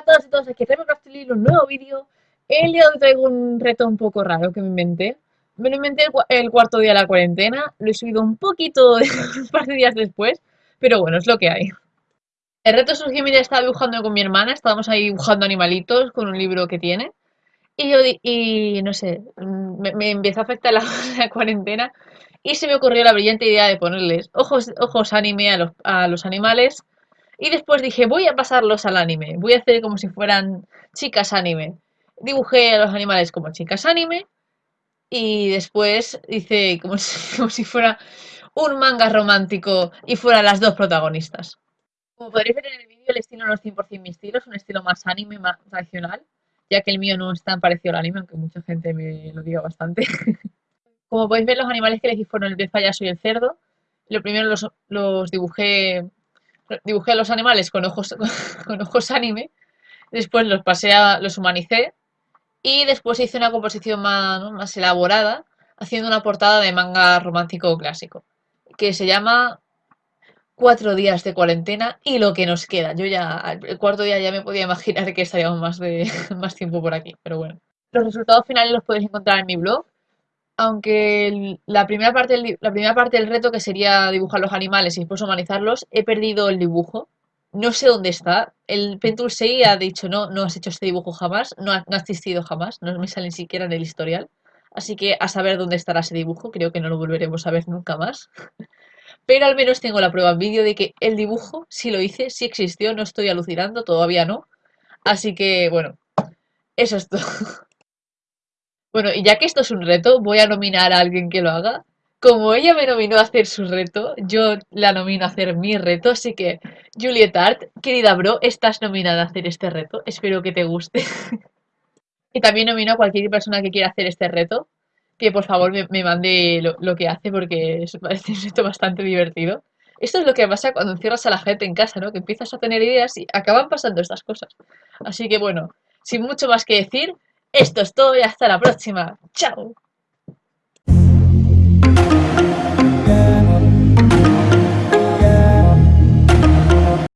a todas y todos, aquí Remocraftly, un nuevo vídeo. El día de hoy traigo un reto un poco raro que me inventé. Me lo inventé el, cuarto día de la cuarentena, lo he subido un poquito un par de días después, pero bueno, es lo que hay. El reto surgió mientras estaba dibujando con mi hermana, estábamos ahí dibujando animalitos con un libro que tiene. Y yo, y no sé, me, me empezó a afectar la, la, cuarentena y se me ocurrió la brillante idea de ponerles ojos, ojos anime a los, a los animales y después dije, voy a pasarlos al anime. Voy a hacer como si fueran chicas anime. Dibujé a los animales como chicas anime. Y después hice como si, fuera un manga romántico y fueran las dos protagonistas. Como podréis ver en el vídeo, el estilo no es 100% mi estilo, es un estilo más anime, más tradicional, ya que el mío no es tan parecido al anime, aunque mucha gente me lo diga bastante. Como podéis ver, los animales que elegí fueron el payaso y el cerdo. Lo primero los, los dibujé dibujé a los animales con ojos, con ojos anime, después los pasé a, los humanicé y después hice una composición más, más elaborada haciendo una portada de manga romántico clásico que se llama Cuatro días de cuarentena y lo que nos queda. Yo ya, el cuarto día ya me podía imaginar que estaríamos más, de, más tiempo por aquí, pero bueno. Los resultados finales los podéis encontrar en mi blog, aunque la primera, parte del, reto, que sería dibujar los animales y después humanizarlos, he perdido el dibujo. No sé dónde está. El Pentool 6 ha dicho, no, no has hecho este dibujo jamás, no ha, no ha existido jamás, no me sale ni siquiera en el historial. Así que a saber dónde estará ese dibujo, creo que no lo volveremos a ver nunca más. Pero al menos tengo la prueba en vídeo de que el dibujo, si lo hice, sí existió, no estoy alucinando, todavía no. Así que, bueno, eso es todo. Bueno, y ya que esto es un reto, voy a nominar a alguien que lo haga. Como ella me nominó a hacer su reto, yo la nomino a hacer mi reto, así que Juliet Art, querida bro, estás nominada a hacer este reto, espero que te guste. y también nomino a cualquier persona que quiera hacer este reto, que por favor me, me mande lo, lo, que hace porque es, parece un reto bastante divertido. Esto es lo que pasa cuando encierras a la gente en casa, ¿no? Que empiezas a tener ideas y acaban pasando estas cosas. Así que bueno, sin mucho más que decir, esto es todo y hasta la próxima. ¡Chao!